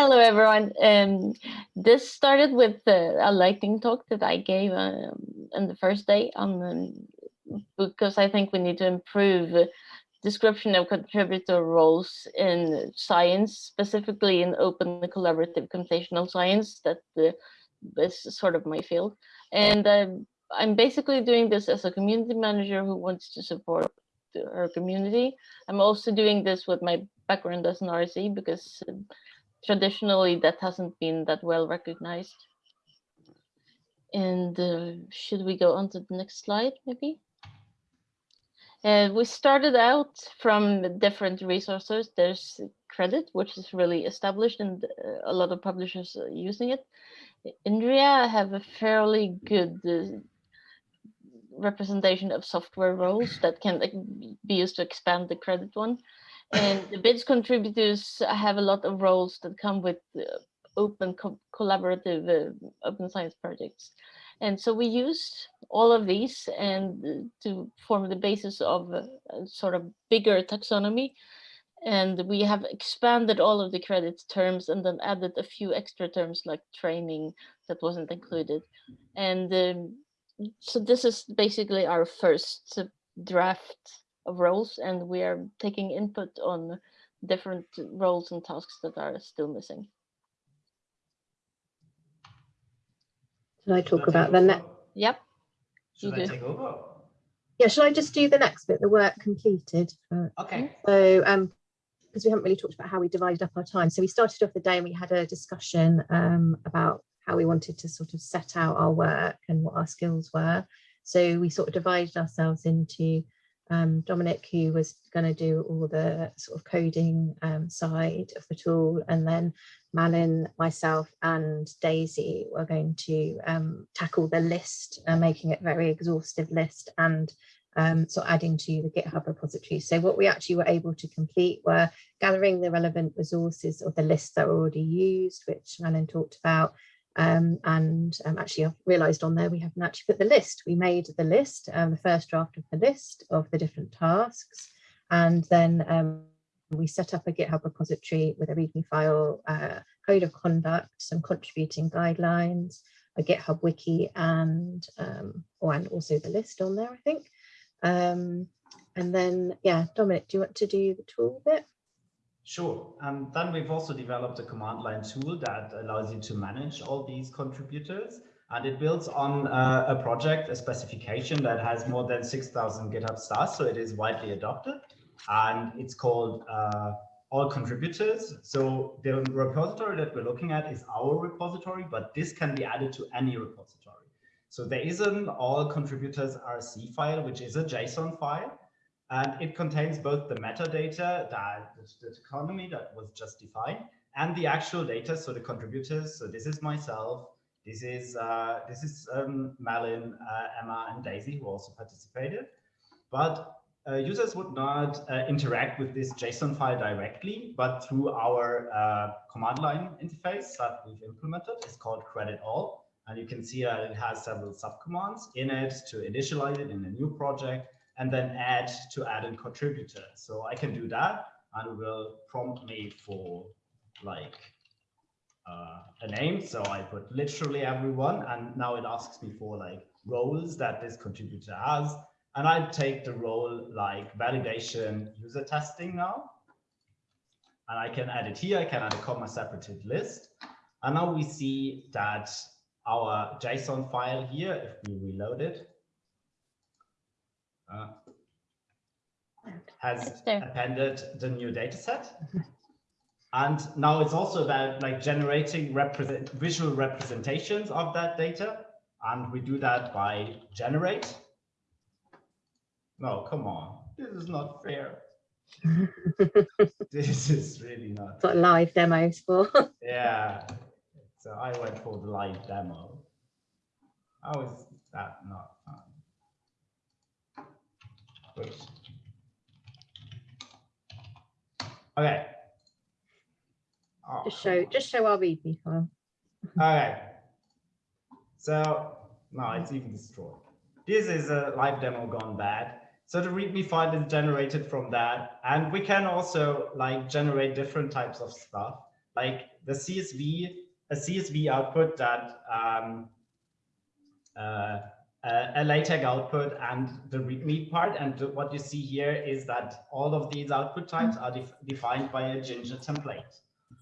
Hello, everyone. Um, this started with uh, a lightning talk that I gave um, on the first day on because I think we need to improve description of contributor roles in science, specifically in open collaborative computational science. That uh, is sort of my field, and um, I'm basically doing this as a community manager who wants to support our community. I'm also doing this with my background as an RC because uh, traditionally that hasn't been that well recognized. And uh, should we go on to the next slide, maybe? Uh, we started out from different resources. There's credit, which is really established and uh, a lot of publishers are using it. INRIA have a fairly good uh, representation of software roles that can be used to expand the credit one. And the BIDS contributors have a lot of roles that come with uh, open co collaborative uh, open science projects. And so we used all of these and uh, to form the basis of a, a sort of bigger taxonomy. And we have expanded all of the credits terms and then added a few extra terms like training that wasn't included. And um, so this is basically our first draft roles and we are taking input on different roles and tasks that are still missing. Should I talk about the next? Yep. Should I take over? Yeah, should I just do the next bit, the work completed? Okay. So, um, because we haven't really talked about how we divided up our time. So we started off the day and we had a discussion um, about how we wanted to sort of set out our work and what our skills were. So we sort of divided ourselves into um, Dominic, who was going to do all the sort of coding um, side of the tool, and then Malin, myself, and Daisy were going to um, tackle the list, uh, making it very exhaustive list and um, of adding to the GitHub repository. So what we actually were able to complete were gathering the relevant resources of the lists that were already used, which Malin talked about, um, and um, actually I've realized on there we haven't actually put the list. We made the list, um, the first draft of the list of the different tasks. And then um, we set up a GitHub repository with a README file, uh, code of conduct, some contributing guidelines, a GitHub wiki, and um, oh, and also the list on there, I think. Um, and then, yeah, Dominic, do you want to do the tool bit? Sure. Um, then we've also developed a command line tool that allows you to manage all these contributors. And it builds on uh, a project, a specification that has more than 6,000 GitHub stars. So it is widely adopted. And it's called uh, all contributors. So the repository that we're looking at is our repository, but this can be added to any repository. So there is an all contributors RC file, which is a JSON file. And it contains both the metadata, that the taxonomy that was just defined, and the actual data, so the contributors. So this is myself, this is uh, this is um, Malin, uh, Emma, and Daisy who also participated. But uh, users would not uh, interact with this JSON file directly, but through our uh, command line interface that we've implemented. It's called credit all. And you can see that it has several subcommands in it to initialize it in a new project and then add to add a contributor. So I can do that and it will prompt me for like uh, a name. So I put literally everyone and now it asks me for like roles that this contributor has. And I take the role like validation user testing now. And I can add it here. I can add a comma separated list. And now we see that our JSON file here, if we reload it, uh, has appended the new data set. and now it's also about like generating represent visual representations of that data. And we do that by generate. No, come on. This is not fair. this is really not. What live demos for. yeah. So I went for the live demo. How is that not fun? Okay. Oh, just show just show our README file. okay. So now it's even destroyed. This is a live demo gone bad. So the README file is generated from that. And we can also like generate different types of stuff. like the CSV, a CSV output that um, uh, a, a LaTeX output and the README part. And what you see here is that all of these output types are def defined by a Jinja template.